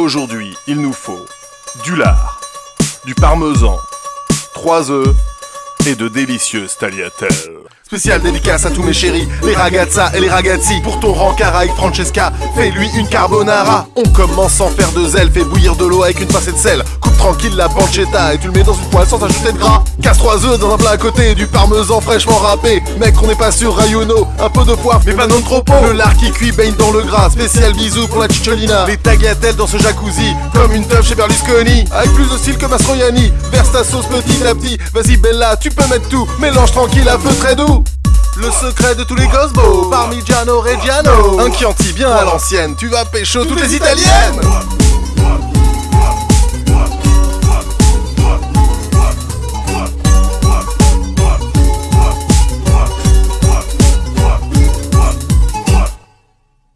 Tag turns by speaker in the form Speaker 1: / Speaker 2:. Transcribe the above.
Speaker 1: Aujourd'hui, il nous faut du lard, du parmesan, 3 œufs et de délicieuses tagliatelles. Spécial dédicace à tous mes chéris, les ragazza et les ragazzi. Pour ton rencard avec Francesca, fais-lui une carbonara. On commence sans faire de zèle, fais bouillir de l'eau avec une pincée de sel. Coupe tranquille la pancetta et tu le mets dans une poêle sans ajouter de gras. Casse trois œufs dans un plat à côté, du parmesan fraîchement râpé. Mec, on n'est pas sûr, rayuno, un peu de poivre, mais pas non trop pot. Le lard qui cuit baigne dans le gras, spécial bisous pour la cicciolina. Les tagliatelles dans ce jacuzzi, comme une teuf chez Berlusconi. Avec plus de style que Mastroianni, verse ta sauce petit à petit. Vas-y Bella, tu peux mettre tout, mélange tranquille à feu très doux. Le secret de tous les Gosbo, Parmigiano Reggiano. Un Chianti bien à l'ancienne, tu vas pécho toutes les italiennes